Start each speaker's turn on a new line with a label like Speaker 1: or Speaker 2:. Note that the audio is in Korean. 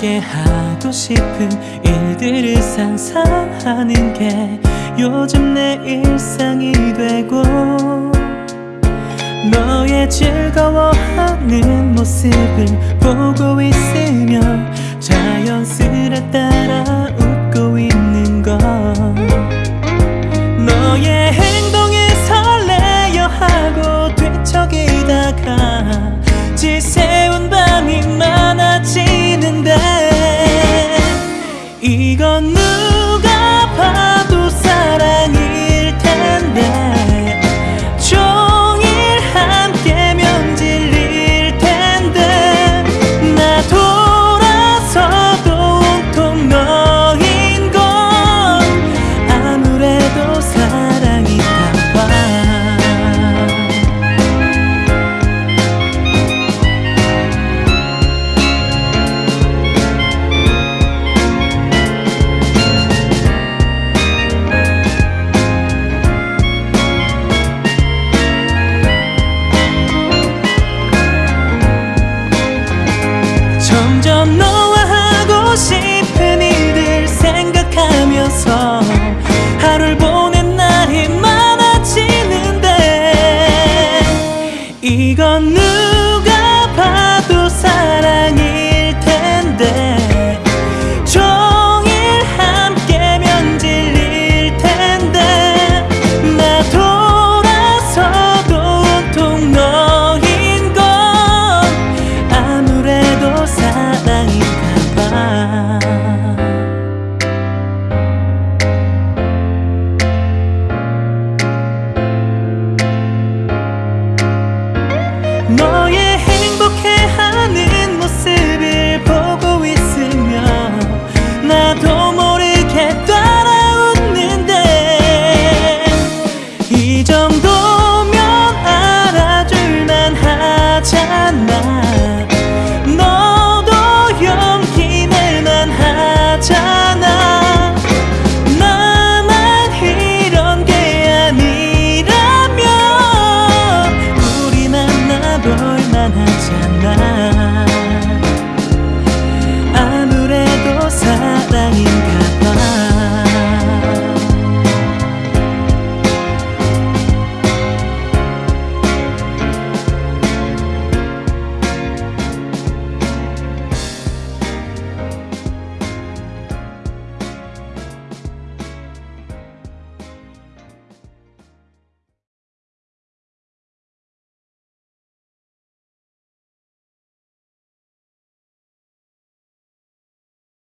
Speaker 1: 너에게 하고 싶은 일들을 상상하는 게 요즘 내 일상이 되고 너의 즐거워하는 모습을 보고 있으며 자연스레 따라 네가 내